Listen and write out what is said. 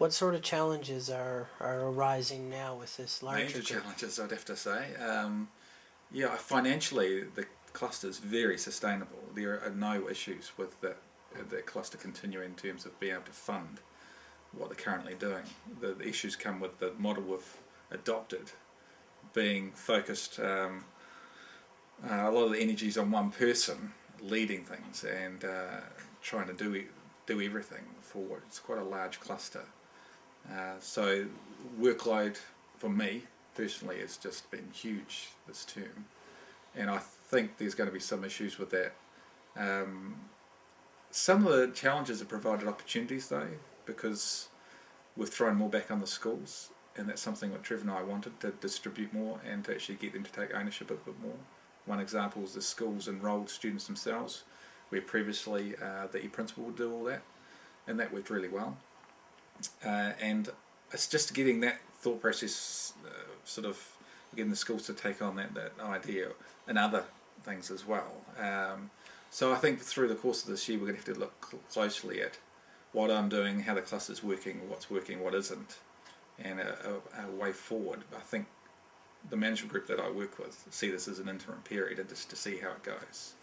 What sort of challenges are, are arising now with this larger Major group? challenges, I'd have to say. Um, yeah, financially, the cluster is very sustainable. There are no issues with the, the cluster continuing in terms of being able to fund what they're currently doing. The, the issues come with the model we've adopted being focused, um, uh, a lot of the energy is on one person leading things and uh, trying to do, do everything for it's quite a large cluster. Uh, so workload for me personally has just been huge this term, and I think there's going to be some issues with that. Um, some of the challenges have provided opportunities though, because we've thrown more back on the schools, and that's something that Trevor and I wanted to distribute more and to actually get them to take ownership a bit more. One example is the schools enrolled students themselves, where previously uh, the e-principal would do all that, and that worked really well uh, and it's just getting that thought process uh, sort of getting the schools to take on that, that idea and other things as well. Um, so I think through the course of this year we're going to have to look cl- closely at what I'm doing, how the cluster's working, what's working, what isn't, and a, a, a way forward. I think the management group that I work with see this as an interim period and just to see how it goes.